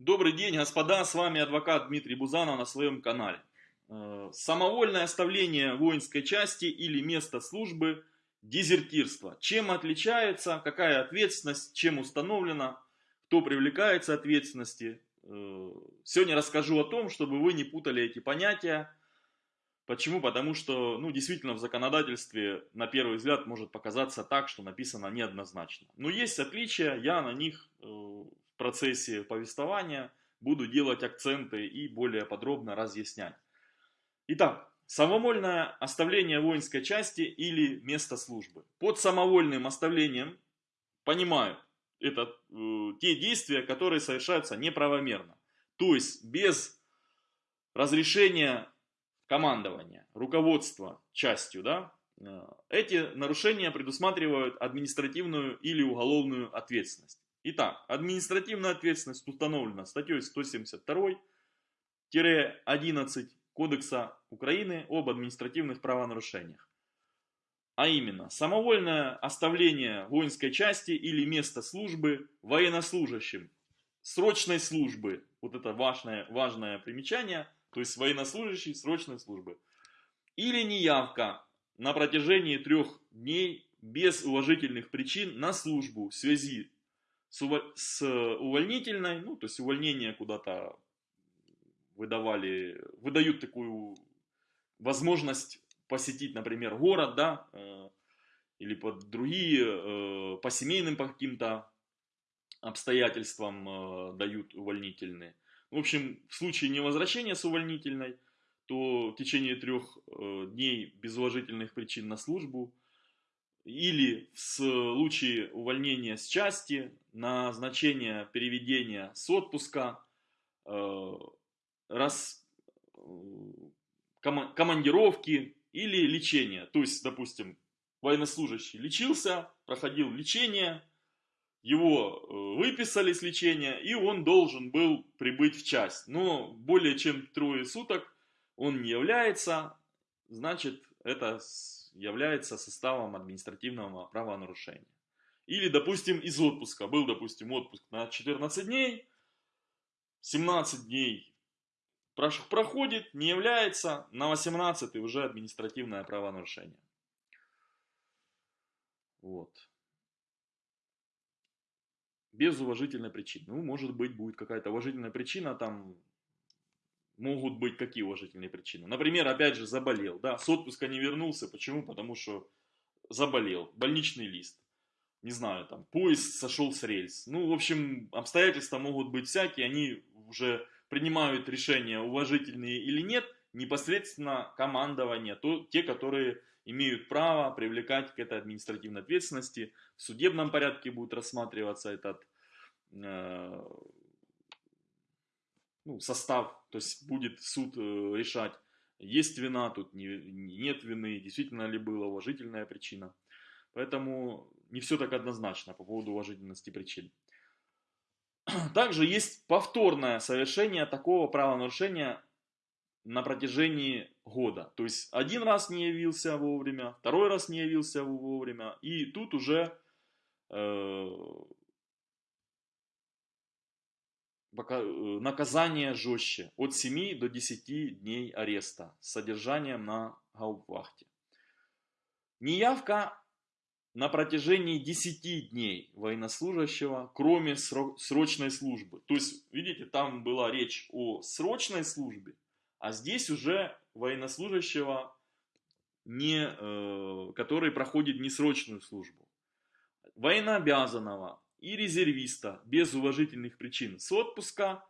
Добрый день, господа, с вами адвокат Дмитрий Бузанов на своем канале. Э, самовольное оставление воинской части или места службы – дезертирство. Чем отличается, какая ответственность, чем установлена, кто привлекается ответственности. Э, сегодня расскажу о том, чтобы вы не путали эти понятия. Почему? Потому что, ну, действительно, в законодательстве на первый взгляд может показаться так, что написано неоднозначно. Но есть отличия, я на них э, в процессе повествования буду делать акценты и более подробно разъяснять. Итак, самовольное оставление воинской части или место службы. Под самовольным оставлением понимаю, это э, те действия, которые совершаются неправомерно. То есть без разрешения командования, руководства частью, да, э, эти нарушения предусматривают административную или уголовную ответственность. Итак, административная ответственность установлена статьей 172-11 Кодекса Украины об административных правонарушениях. А именно, самовольное оставление воинской части или места службы военнослужащим срочной службы. Вот это важное, важное примечание, то есть военнослужащий срочной службы. Или неявка на протяжении трех дней без уважительных причин на службу в связи с, увольнительной, ну, то есть увольнение куда-то выдавали, выдают такую возможность посетить, например, город, да, э, или под другие, э, по семейным по каким-то обстоятельствам э, дают увольнительные. В общем, в случае невозвращения с увольнительной, то в течение трех дней без уважительных причин на службу или в случае увольнения с части, назначение переведения с отпуска, э, раз, командировки или лечение. То есть, допустим, военнослужащий лечился, проходил лечение, его э, выписали с лечения, и он должен был прибыть в часть. Но более чем трое суток он не является, значит, это является составом административного правонарушения. Или, допустим, из отпуска. Был, допустим, отпуск на 14 дней, 17 дней проходит, не является, на 18 уже административное правонарушение. Вот. Без уважительной причины. Ну, может быть, будет какая-то уважительная причина, там могут быть какие уважительные причины. Например, опять же, заболел, да, с отпуска не вернулся. Почему? Потому что заболел, больничный лист. Не знаю, там, поезд сошел с рельс. Ну, в общем, обстоятельства могут быть всякие, они уже принимают решения, уважительные или нет, непосредственно командование, то, те, которые имеют право привлекать к этой административной ответственности. В судебном порядке будет рассматриваться этот э, ну, состав, то есть будет суд э, решать, есть вина тут, не, нет вины, действительно ли была уважительная причина. Поэтому не все так однозначно по поводу уважительности причин. Также есть повторное совершение такого правонарушения на протяжении года. То есть один раз не явился вовремя, второй раз не явился вовремя, и тут уже э, наказание жестче, от 7 до 10 дней ареста с содержанием на гауптвахте. Неявка на протяжении 10 дней военнослужащего, кроме срочной службы. То есть, видите, там была речь о срочной службе, а здесь уже военнослужащего, не, э, который проходит несрочную службу. Военнообязанного, и резервиста без уважительных причин с отпуска,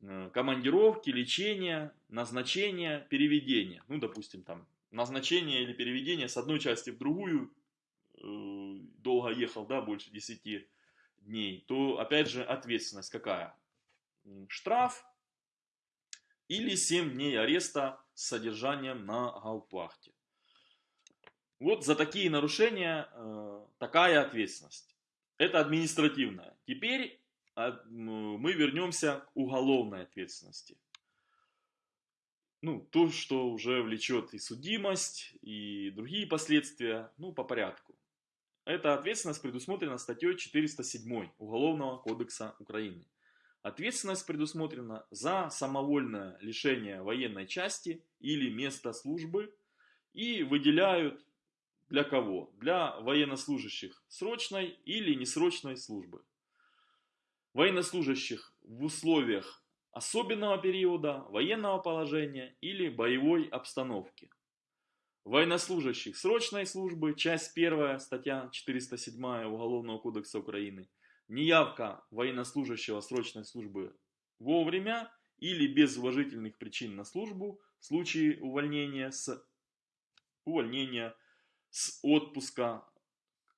э, командировки, лечения, назначения, переведения. Ну, допустим, там назначение или переведение с одной части в другую, э, долго ехал, да, больше 10 дней, то опять же ответственность какая? Штраф или 7 дней ареста с содержанием на гауптвахте. Вот за такие нарушения э, такая ответственность. Это административное. Теперь а, мы вернемся к уголовной ответственности. Ну, то, что уже влечет и судимость, и другие последствия, ну, по порядку. Эта ответственность предусмотрена статьей 407 Уголовного кодекса Украины. ответственность предусмотрена за самовольное лишение военной части или места службы и выделяют для кого? Для военнослужащих срочной или несрочной службы. Военнослужащих в условиях особенного периода, военного положения или боевой обстановки. Военнослужащих срочной службы, часть 1, статья 407 Уголовного кодекса Украины. Неявка военнослужащего срочной службы вовремя или без уважительных причин на службу в случае увольнения с, увольнения с отпуска,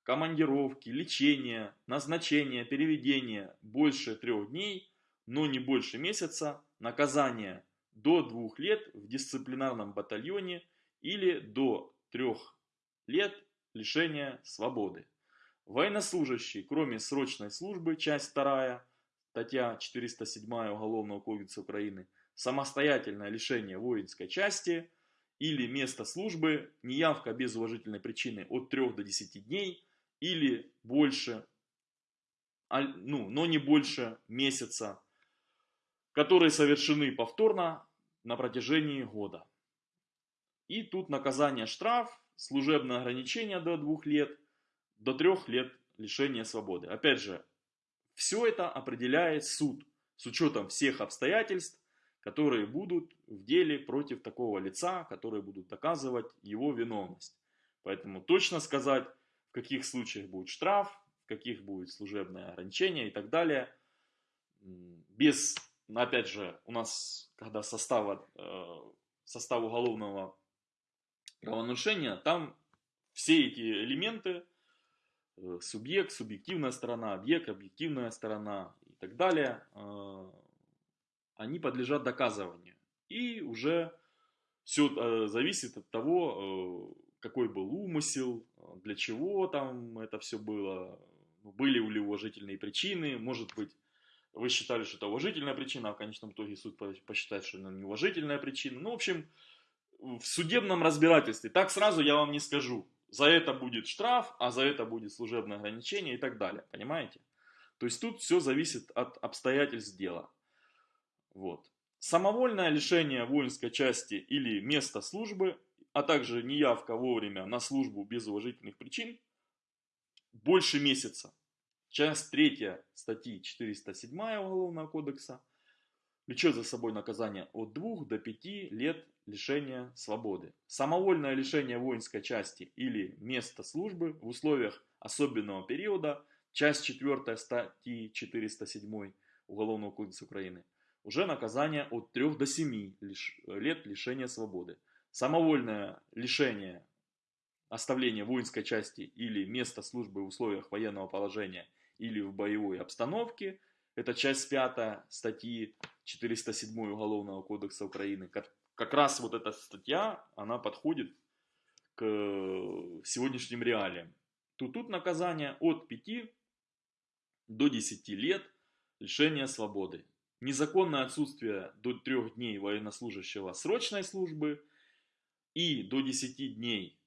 командировки, лечения, назначения, переведения больше трех дней, но не больше месяца, наказание до двух лет в дисциплинарном батальоне или до трех лет лишения свободы. Военнослужащий, кроме срочной службы, часть 2, статья 407 Уголовного кодекса Украины, самостоятельное лишение воинской части или место службы, неявка без уважительной причины от 3 до 10 дней или больше, ну, но не больше месяца, которые совершены повторно на протяжении года. И тут наказание штраф, служебное ограничение до двух лет, до трех лет лишения свободы. Опять же, все это определяет суд с учетом всех обстоятельств, которые будут в деле против такого лица, которые будут доказывать его виновность. Поэтому точно сказать, в каких случаях будет штраф, в каких будет служебное ограничение и так далее, без, опять же, у нас, когда состава, э, состав уголовного правонарушения, там все эти элементы, э, субъект, субъективная сторона, объект, объективная сторона и так далее, э, они подлежат доказыванию. И уже все э, зависит от того, какой был умысел, для чего там это все было, были ли уважительные причины, может быть, вы считали, что это уважительная причина, а в конечном итоге суд посчитает, что это неуважительная причина. Ну, в общем, в судебном разбирательстве. Так сразу я вам не скажу. За это будет штраф, а за это будет служебное ограничение и так далее. Понимаете? То есть тут все зависит от обстоятельств дела. Вот. Самовольное лишение воинской части или места службы, а также неявка вовремя на службу без уважительных причин, больше месяца. Часть 3 статьи 407 Уголовного кодекса влечет за собой наказание от 2 до 5 лет лишения свободы. Самовольное лишение воинской части или места службы в условиях особенного периода, часть 4 статьи 407 Уголовного кодекса Украины, уже наказание от 3 до 7 лет лишения свободы. Самовольное лишение оставления воинской части или места службы в условиях военного положения или в боевой обстановке – это часть 5 статьи 407 Уголовного кодекса Украины. Как, как раз вот эта статья, она подходит к сегодняшним реалиям. Тут, тут наказание от 5 до 10 лет лишения свободы. Незаконное отсутствие до 3 дней военнослужащего срочной службы и до 10 дней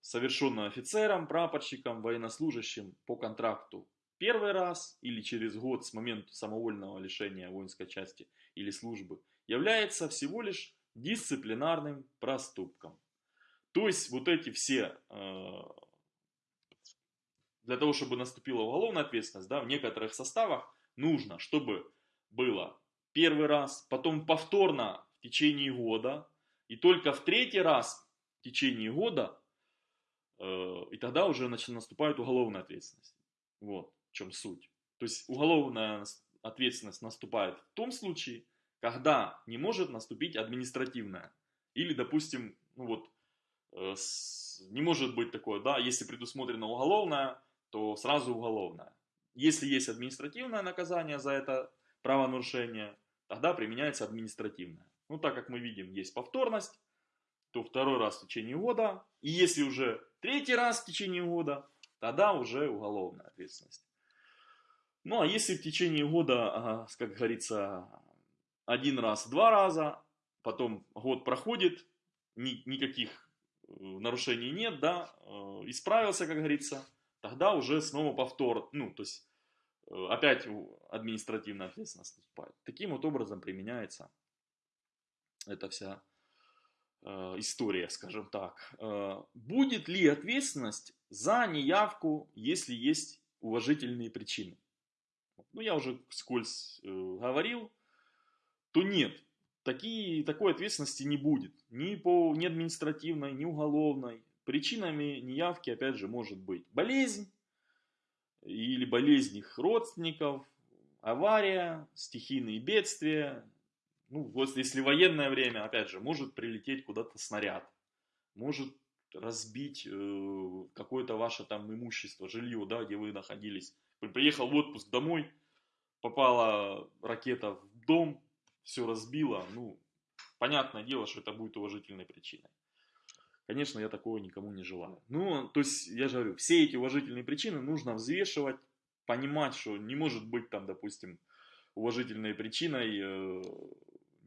совершенное офицером, прапорщиком, военнослужащим по контракту первый раз или через год с момента самовольного лишения воинской части или службы является всего лишь дисциплинарным проступком. То есть вот эти все, э, для того, чтобы наступила уголовная ответственность, да, в некоторых составах нужно, чтобы было первый раз, потом повторно в течение года, и только в третий раз в течение года, э, и тогда уже наступает уголовная ответственность. Вот в чем суть. То есть уголовная ответственность наступает в том случае, когда не может наступить административная. Или, допустим, ну вот, э, не может быть такое, да, если предусмотрено уголовное, то сразу уголовное. Если есть административное наказание за это правонарушение, тогда применяется административное. Ну, так как мы видим, есть повторность, то второй раз в течение года, и если уже третий раз в течение года, тогда уже уголовная ответственность. Ну, а если в течение года, как говорится, один раз, два раза, потом год проходит, ни, никаких э, нарушений нет, да, э, исправился, как говорится, тогда уже снова повтор, ну, то есть опять административная ответственность наступает. Таким вот образом применяется эта вся э, история, скажем так. Э, будет ли ответственность за неявку, если есть уважительные причины? Ну, я уже скользь э, говорил, то нет. Такие, такой ответственности не будет. Ни по ни административной, ни уголовной. Причинами неявки, опять же, может быть болезнь или болезнь их родственников, авария, стихийные бедствия. Ну, вот если военное время, опять же, может прилететь куда-то снаряд, может разбить э, какое-то ваше там имущество, жилье, да, где вы находились. Приехал в отпуск домой, попала ракета в дом, все разбило, ну, понятное дело, что это будет уважительной причиной. Конечно, я такого никому не желаю. Ну, то есть, я же говорю, все эти уважительные причины нужно взвешивать, понимать, что не может быть там, допустим, уважительной причиной э,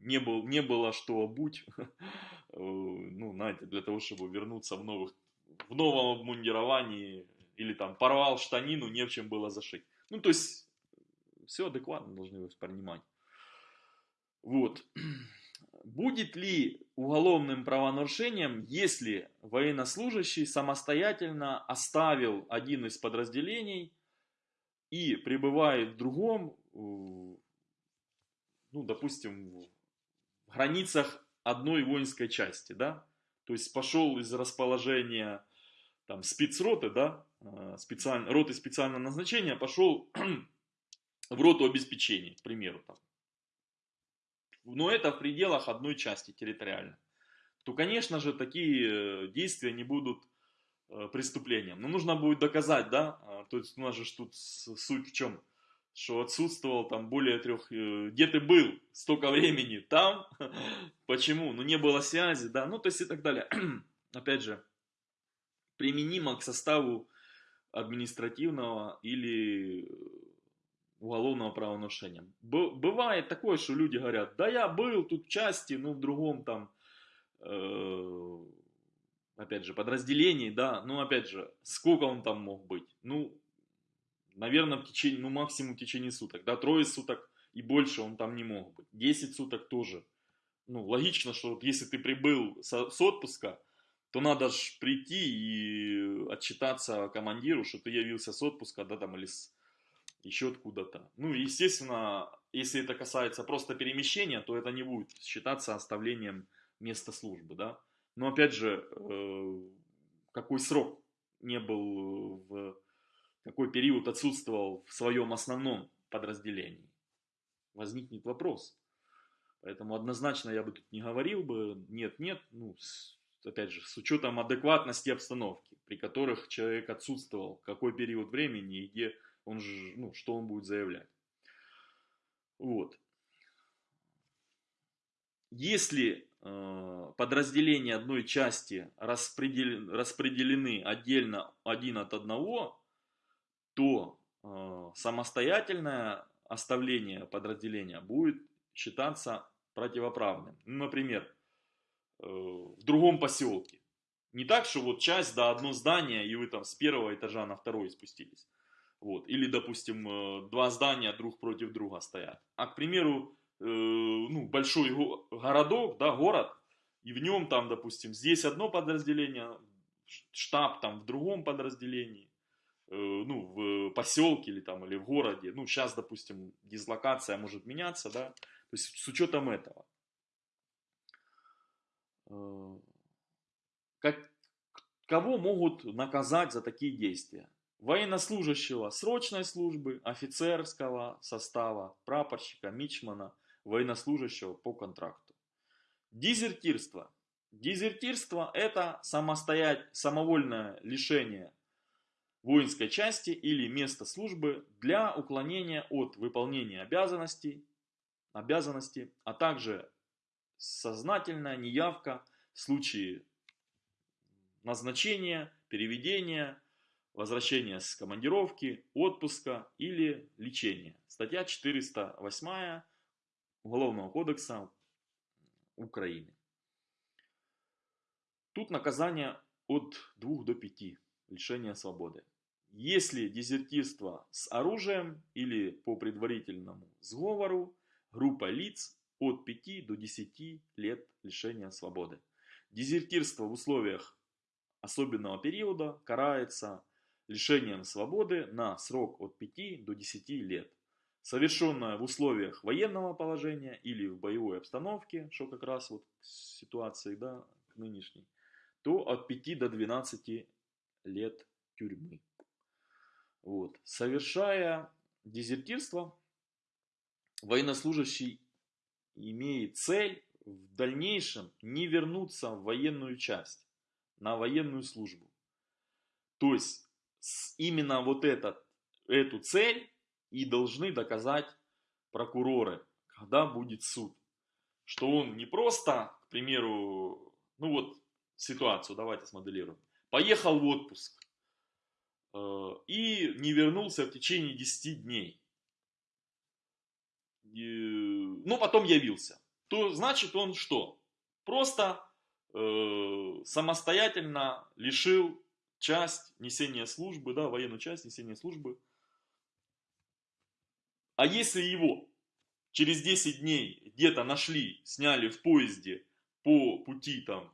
не, был, не было что обуть, э, ну, знаете, для того, чтобы вернуться в, новых, в новом обмундировании, или там порвал штанину, не в чем было зашить. Ну, то есть, все адекватно должны воспринимать. Вот. Будет ли уголовным правонарушением, если военнослужащий самостоятельно оставил один из подразделений и пребывает в другом, ну, допустим, в границах одной воинской части, да? То есть пошел из расположения там спецроты, да, э, специально, роты специального назначения, пошел в роту обеспечения, к примеру, там, но это в пределах одной части территориально, то, конечно же, такие э, действия не будут э, преступлением. Но нужно будет доказать, да, а, то есть у нас же тут суть в чем, что отсутствовал там более трех, э, где ты был столько времени, там, почему, ну не было связи, да, ну то есть и так далее. Опять же, применимо к составу административного или уголовного правонарушения. Бывает такое, что люди говорят, да я был тут в части, ну в другом там, э, опять же, подразделении, да, ну опять же, сколько он там мог быть? Ну, наверное, в течение, ну максимум в течение суток, да, трое суток и больше он там не мог быть. 10 суток тоже. Ну, логично, что вот если ты прибыл с, с отпуска, то надо же прийти и отчитаться командиру, что ты явился с отпуска, да, там, или с еще откуда-то. Ну, естественно, если это касается просто перемещения, то это не будет считаться оставлением места службы, да. Но опять же, э, какой срок не был в какой период отсутствовал в своем основном подразделении, возникнет вопрос. Поэтому однозначно я бы тут не говорил бы, нет-нет, ну, с, опять же, с учетом адекватности обстановки, при которых человек отсутствовал, какой период времени и где он же, ну, что он будет заявлять. Вот. Если э, подразделения одной части распределены, распределены отдельно один от одного, то э, самостоятельное оставление подразделения будет считаться противоправным. Ну, например, э, в другом поселке. Не так, что вот часть, да, одно здание, и вы там с первого этажа на второй спустились. Вот. Или, допустим, э, два здания друг против друга стоят. А, к примеру, э, ну, большой городок, да, город, и в нем там, допустим, здесь одно подразделение, штаб там в другом подразделении, э, ну, в поселке или там, или в городе. Ну, сейчас, допустим, дислокация может меняться, да, то есть с учетом этого. Как, кого могут наказать за такие действия? Военнослужащего срочной службы, офицерского состава, прапорщика, мичмана, военнослужащего по контракту. Дезертирство. Дезертирство это самостоять, самовольное лишение воинской части или места службы для уклонения от выполнения обязанностей, обязанностей, а также сознательная неявка в случае назначения, переведения, возвращение с командировки, отпуска или лечения. Статья 408 Уголовного кодекса Украины. Тут наказание от 2 до 5 лишения свободы. если дезертирство с оружием или по предварительному сговору, группа лиц от 5 до 10 лет лишения свободы. Дезертирство в условиях особенного периода карается лишением свободы на срок от 5 до 10 лет. Совершенное в условиях военного положения или в боевой обстановке, что как раз вот ситуации да, к нынешней, то от 5 до 12 лет тюрьмы. Вот. Совершая дезертирство, военнослужащий имеет цель в дальнейшем не вернуться в военную часть, на военную службу. То есть именно вот этот, эту цель и должны доказать прокуроры, когда будет суд. Что он не просто, к примеру, ну вот ситуацию давайте смоделируем. Поехал в отпуск э, и не вернулся в течение 10 дней. И, ну, потом явился. То значит он что? Просто э, самостоятельно лишил часть несения службы, да, военную часть несения службы. А если его через 10 дней где-то нашли, сняли в поезде по пути там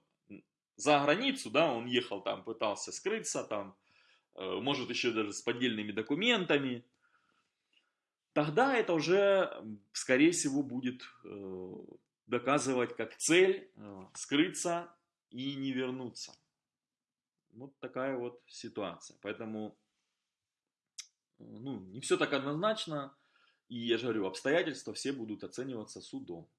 за границу, да, он ехал там, пытался скрыться там, э, может еще даже с поддельными документами, тогда это уже, скорее всего, будет э, доказывать как цель э, скрыться и не вернуться. Вот такая вот ситуация. Поэтому ну, не все так однозначно. И я же говорю, обстоятельства все будут оцениваться судом.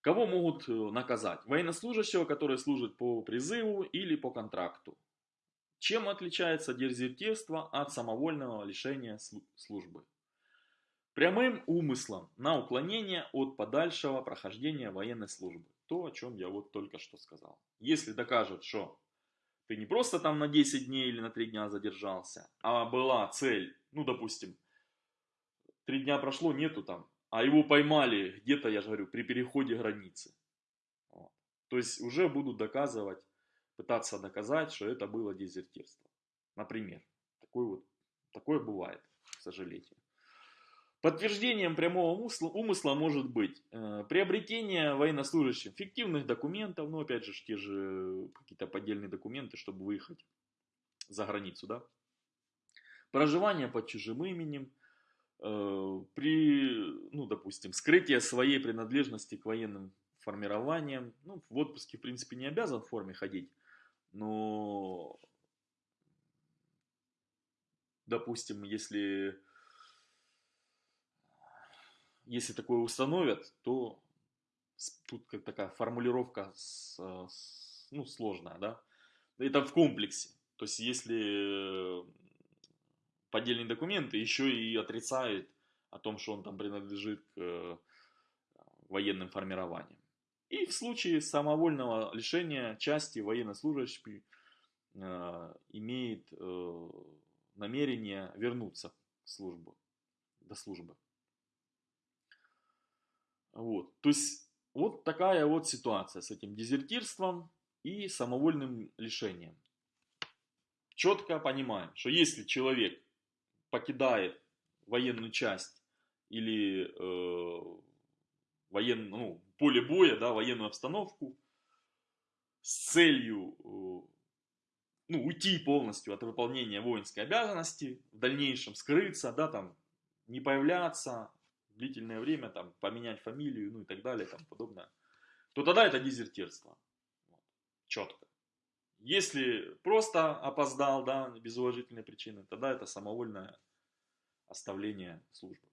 Кого могут э, наказать? Военнослужащего, который служит по призыву или по контракту. Чем отличается дезертирство от самовольного лишения службы? Прямым умыслом на уклонение от подальшего прохождения военной службы. То, о чем я вот только что сказал. Если докажут, что ты не просто там на 10 дней или на 3 дня задержался, а была цель, ну, допустим, 3 дня прошло, нету там а его поймали где-то, я же говорю, при переходе границы. Вот. То есть уже будут доказывать, пытаться доказать, что это было дезертирство. Например, такое, вот, такое бывает, к сожалению. Подтверждением прямого умысла, может быть э, приобретение военнослужащим фиктивных документов, ну опять же те же какие-то поддельные документы, чтобы выехать за границу, да. Проживание под чужим именем, Э, при, ну, допустим, скрытии своей принадлежности к военным формированиям, ну, в отпуске, в принципе, не обязан в форме ходить, но, допустим, если, если такое установят, то тут как такая формулировка с, с, ну, сложная, да, это в комплексе, то есть если поддельные документы, еще и отрицает о том, что он там принадлежит к э, военным формированиям. И в случае самовольного лишения части военнослужащий э, имеет э, намерение вернуться к службу, до службы. Вот. То есть вот такая вот ситуация с этим дезертирством и самовольным лишением. Четко понимаем, что если человек покидает военную часть или э, воен, ну, поле боя, да, военную обстановку с целью э, ну, уйти полностью от выполнения воинской обязанности, в дальнейшем скрыться, да, там, не появляться длительное время, там, поменять фамилию, ну и так далее, там, подобное, то тогда это дезертирство. Вот. Четко. Если просто опоздал, да, без уважительной причины, тогда это самовольное оставление службы.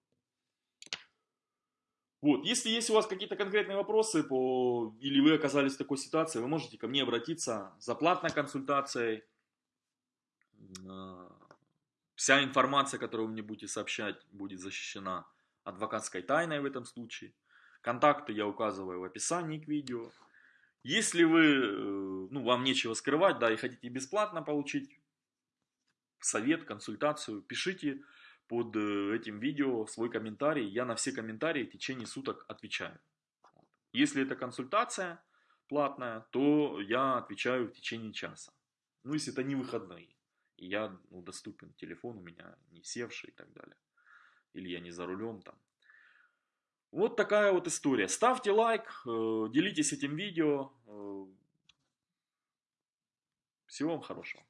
Вот, если есть у вас какие-то конкретные вопросы по, или вы оказались в такой ситуации, вы можете ко мне обратиться за платной консультацией. А, вся информация, которую вы мне будете сообщать, будет защищена адвокатской тайной в этом случае. Контакты я указываю в описании к видео. Если вы, э, ну, вам нечего скрывать, да, и хотите бесплатно получить совет, консультацию, пишите под э, этим видео свой комментарий. Я на все комментарии в течение суток отвечаю. Если это консультация платная, то я отвечаю в течение часа. Ну, если это не выходные. и я ну, доступен, телефон у меня не севший и так далее. Или я не за рулем там. Вот такая вот история. Ставьте лайк, э, делитесь этим видео. Э, всего вам хорошего.